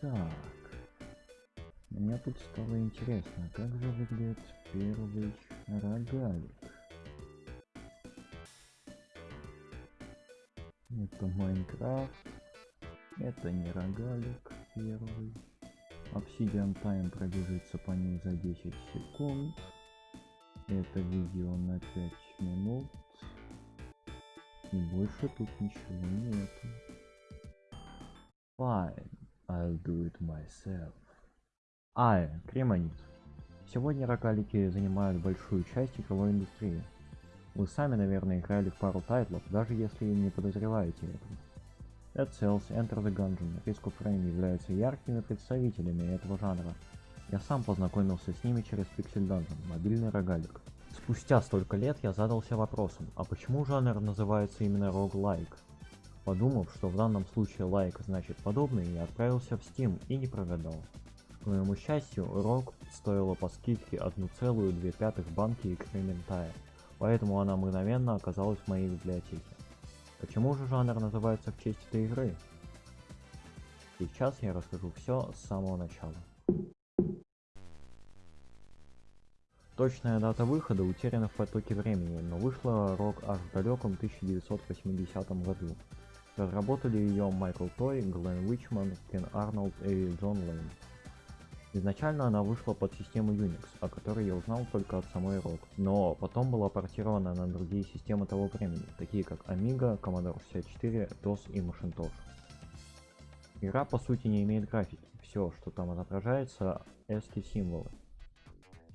Итак, мне тут стало интересно, как же выглядит первый рогалик. Это Майнкрафт. Это не рогалик первый. Obsidian Time пробежится по ней за 10 секунд. Это видео на 5 минут. И больше тут ничего нету. Fine, I'll do it myself. А, Кремонит. Сегодня рогалики занимают большую часть игровой индустрии. Вы сами, наверное, играли в пару тайтлов, даже если не подозреваете этого. Dead Cells, Enter the Gungeon, Risk of Rain являются яркими представителями этого жанра. Я сам познакомился с ними через Pixel Dungeon, мобильный рогалик. Спустя столько лет я задался вопросом, а почему жанр называется именно roguelike? Подумав, что в данном случае лайк значит подобный, я отправился в Steam и не прогадал. К моему счастью, рок стоила по скидке 1,2 банки экспериментая, поэтому она мгновенно оказалась в моей библиотеке. Почему же жанр называется в честь этой игры? Сейчас я расскажу все с самого начала. Точная дата выхода утеряна в потоке времени, но вышла рок аж в далеком 1980 году. Разработали ее Майкл Той, Глен Уичман, Кен Арнольд и Джон Лейн. Изначально она вышла под систему Unix, о которой я узнал только от самой ROG, но потом была портирована на другие системы того времени, такие как Amiga, Commodore 64, DOS и Macintosh. Игра по сути не имеет графики, все, что там отображается, ASCII символы.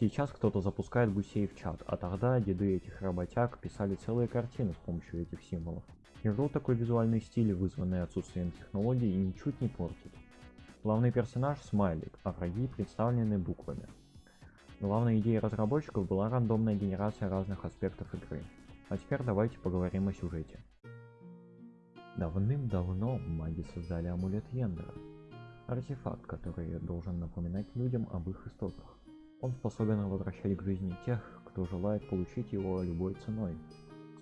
Сейчас кто-то запускает гусей в чат, а тогда деды этих работяг писали целые картины с помощью этих символов. Игру такой визуальный стиль, вызванный отсутствием технологий, ничуть не портит. Главный персонаж смайлик, а враги представлены буквами. Главной идеей разработчиков была рандомная генерация разных аспектов игры. А теперь давайте поговорим о сюжете. Давным-давно маги создали амулет Йендера. Артефакт, который должен напоминать людям об их истоках. Он способен возвращать к жизни тех, кто желает получить его любой ценой.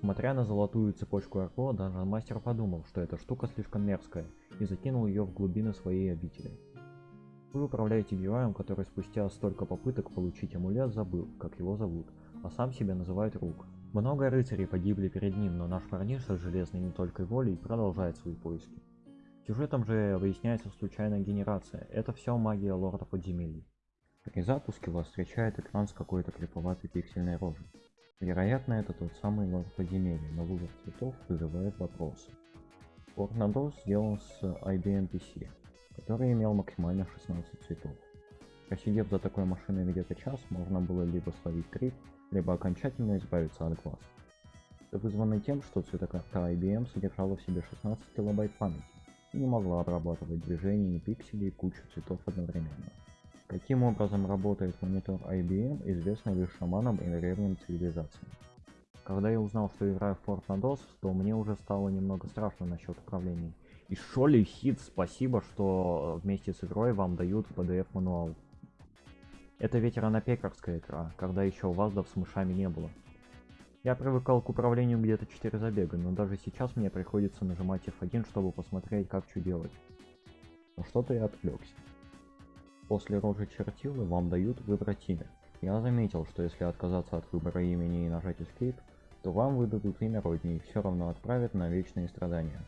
Смотря на золотую цепочку Арко, даже мастер подумал, что эта штука слишком мерзкая, и закинул ее в глубины своей обители. Вы управляете героем, который спустя столько попыток получить амулет забыл, как его зовут, а сам себя называет Рук. Много рыцарей погибли перед ним, но наш парниша с железной не только волей продолжает свои поиски. Сюжетом же выясняется случайная генерация, это все магия лорда подземелий. При запуске вас встречает экран с какой-то криповатой пиксельной рожей. Вероятно, это тот самый лорд подземелья, но выбор цветов вызывает вопросы. Tornados сделан с IBM PC, который имел максимально 16 цветов. Просидев за такой машиной где-то час, можно было либо словить крип, либо окончательно избавиться от глаз. Это вызвано тем, что цветокарта IBM содержала в себе 16 килобайт памяти и не могла обрабатывать движения и пиксели и кучу цветов одновременно. Каким образом работает монитор IBM, известно лишь шаманам и древним цивилизациям. Когда я узнал, что играю в Fortnite, то мне уже стало немного страшно насчет управления. И Шоли Хит, спасибо, что вместе с игрой вам дают PDF мануал. Это ведь ранопекарская игра, когда еще ваздов с мышами не было. Я привыкал к управлению где-то 4 забега, но даже сейчас мне приходится нажимать F1, чтобы посмотреть, как что делать. Но что-то я отвлекся. После рожи чертилы вам дают выбрать имя. Я заметил, что если отказаться от выбора имени и нажать Escape, то вам выдадут имя родни и все равно отправят на вечные страдания.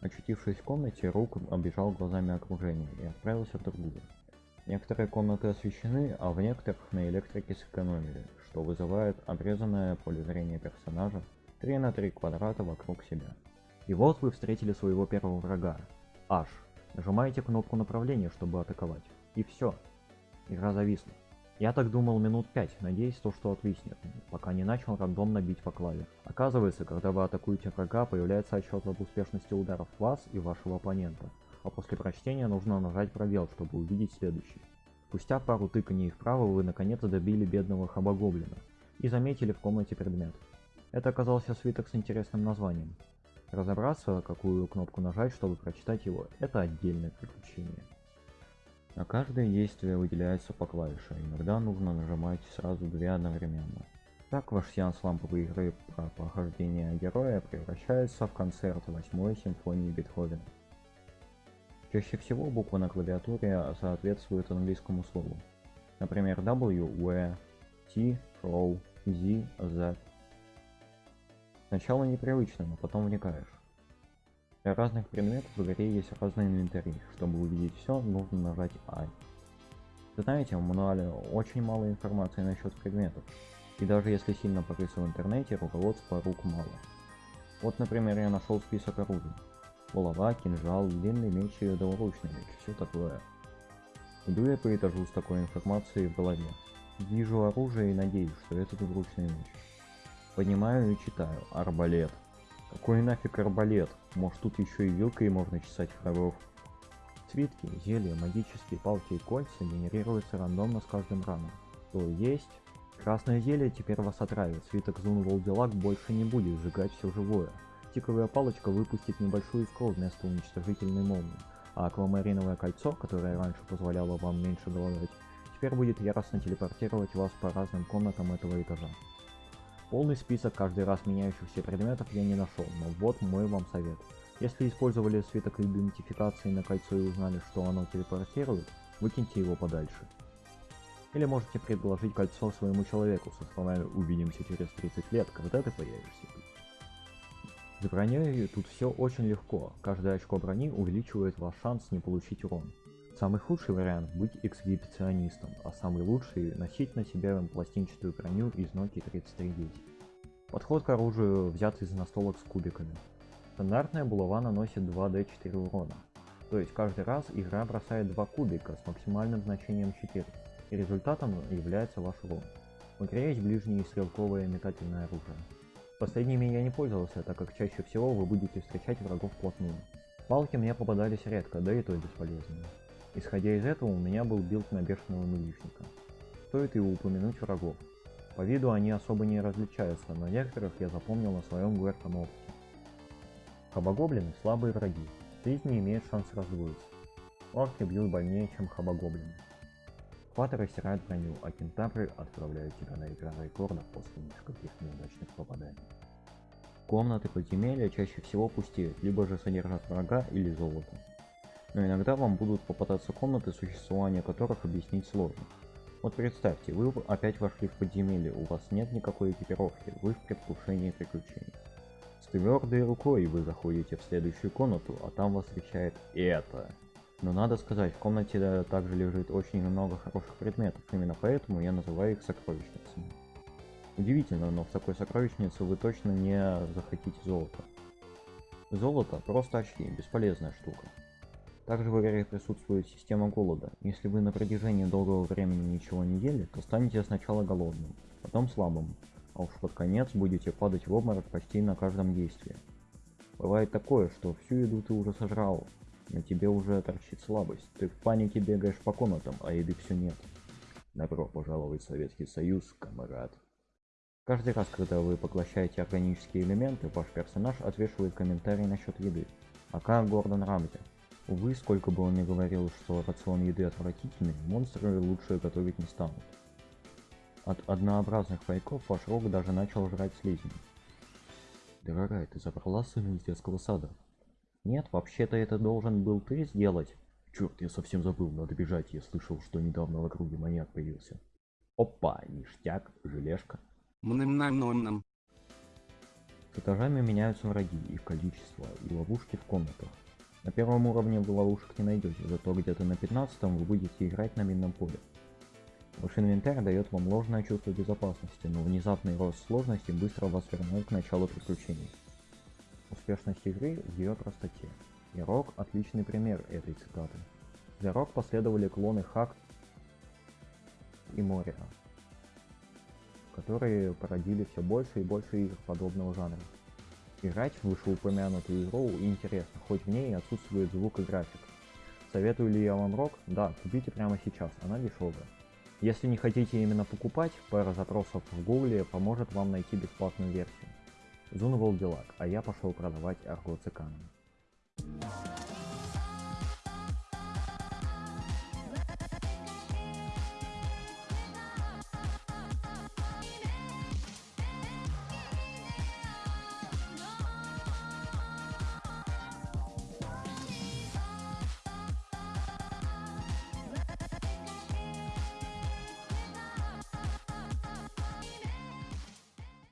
Очутившись в комнате, Рук обижал глазами окружение и отправился в другую. Некоторые комнаты освещены, а в некоторых на электрике сэкономили, что вызывает обрезанное поле зрения персонажа 3 на 3 квадрата вокруг себя. И вот вы встретили своего первого врага, Аш. Нажимаете кнопку направления, чтобы атаковать. И все. Игра зависла. Я так думал минут пять, надеясь то, что отвиснет, пока не начал рандомно бить по клаве. Оказывается, когда вы атакуете врага, появляется отчет об успешности ударов вас и вашего оппонента. А после прочтения нужно нажать пробел, чтобы увидеть следующий. Спустя пару тыканий вправо вы наконец добили бедного хабагоблина и заметили в комнате предмет. Это оказался свиток с интересным названием. Разобраться, какую кнопку нажать, чтобы прочитать его, это отдельное приключение. На каждое действие выделяется по клавише, иногда нужно нажимать сразу две одновременно. Так ваш сеанс ламповой игры про прохождение героя превращается в концерт восьмой симфонии Бетховена. Чаще всего буквы на клавиатуре соответствуют английскому слову. Например, W, W, T, Row, Z, Z. Сначала непривычно, но потом вникаешь. Для разных предметов в игре есть разные инвентари. Чтобы увидеть все, нужно нажать I. Знаете, в мануале очень мало информации насчет предметов. И даже если сильно порыться в интернете, руководства рук мало. Вот, например, я нашел список оружий. Булава, кинжал, длинный меч и двуручный меч, все такое. Иду я по этажу с такой информацией в голове. Вижу оружие и надеюсь, что это двуручный меч. Понимаю и читаю. Арбалет. Какой нафиг арбалет? Может тут еще и вилкой можно чесать врагов. Свитки, зелья, магические палки и кольца генерируются рандомно с каждым раном. То есть... Красное зелье теперь вас отравит, свиток Зун Волдилак больше не будет сжигать все живое. Тиковая палочка выпустит небольшую искру вместо уничтожительной молнии, а аквамариновое кольцо, которое раньше позволяло вам меньше голодать, теперь будет яростно телепортировать вас по разным комнатам этого этажа. Полный список каждый раз меняющихся предметов я не нашел, но вот мой вам совет. Если использовали свиток идентификации на кольцо и узнали, что оно телепортирует, выкиньте его подальше. Или можете предложить кольцо своему человеку со словами «Увидимся через 30 лет, когда ты появишься тут». С броней тут все очень легко, каждое очко брони увеличивает ваш шанс не получить урон. Самый худший вариант быть эксгибиционистом, а самый лучший носить на себе пластинчатую броню из Nokia 3310. Подход к оружию взят из настолок с кубиками. Стандартная булава наносит 2d4 урона, то есть каждый раз игра бросает два кубика с максимальным значением 4, и результатом является ваш урон. В игре есть ближнее и стрелковое метательное оружие. Последними я не пользовался, так как чаще всего вы будете встречать врагов вплотную. Палки мне попадались редко, да и то бесполезные. Исходя из этого, у меня был билд на бешеного милишника. Стоит и упомянуть врагов. По виду они особо не различаются, но некоторых я запомнил на своем горьком опыте. Хобгоблины слабые враги, жизнь не имеет шанс раздвоиться. Орки бьют больнее, чем хобгоблины. Хваты стирают броню, а кентавры отправляют тебя на экран рекордов после нескольких неудачных попаданий. Комнаты подземелья чаще всего пустеют, либо же содержат врага или золото. Но иногда вам будут попадаться комнаты, существование которых объяснить сложно. Вот представьте, вы опять вошли в подземелье, у вас нет никакой экипировки, вы в предвкушении приключений. С твердой рукой вы заходите в следующую комнату, а там вас встречает это. Но надо сказать, в комнате также лежит очень много хороших предметов, именно поэтому я называю их сокровищницами. Удивительно, но в такой сокровищнице вы точно не захотите золото. Золото просто очки, бесполезная штука. Также в игре присутствует система голода. Если вы на протяжении долгого времени ничего не ели, то станете сначала голодным, потом слабым, а уж под конец будете падать в обморок почти на каждом действии. Бывает такое, что всю еду ты уже сожрал, на тебе уже торчит слабость. Ты в панике бегаешь по комнатам, а еды все нет. Добро пожаловать в Советский Союз, камарад. Каждый раз, когда вы поглощаете органические элементы, ваш персонаж отвешивает комментарий насчет еды. Ака Гордон Рамзи. Увы, сколько бы он ни говорил, что рацион еды отвратительный, монстры лучше готовить не станут. От однообразных пайков ваш рог даже начал жрать слизни. Дорогая, ты забрала сына из детского сада? Нет, вообще-то это должен был ты сделать. Черт, я совсем забыл, надо бежать, я слышал, что недавно в округе маньяк появился. Опа, ништяк, желешка. Мным-нам-нам-нам. С этажами меняются враги, их количество и ловушки в комнатах. На первом уровне вы ловушек не найдете, зато где-то на 15 вы будете играть на минном поле. Ваш инвентарь дает вам ложное чувство безопасности, но внезапный рост сложности быстро вас вернет к началу приключений. Успешность игры в ее простоте. И Рок отличный пример этой цитаты. За Рок последовали клоны Хак и Мориа, которые породили все больше и больше игр подобного жанра. Играть в вышеупомянутую игру интересно, хоть в ней отсутствует звук и график. Советую ли я вам Рок? Да, купите прямо сейчас, она дешевая. Если не хотите именно покупать, пара запросов в гугле поможет вам найти бесплатную версию. Зунвол Делак, а я пошел продавать Арго Циканами.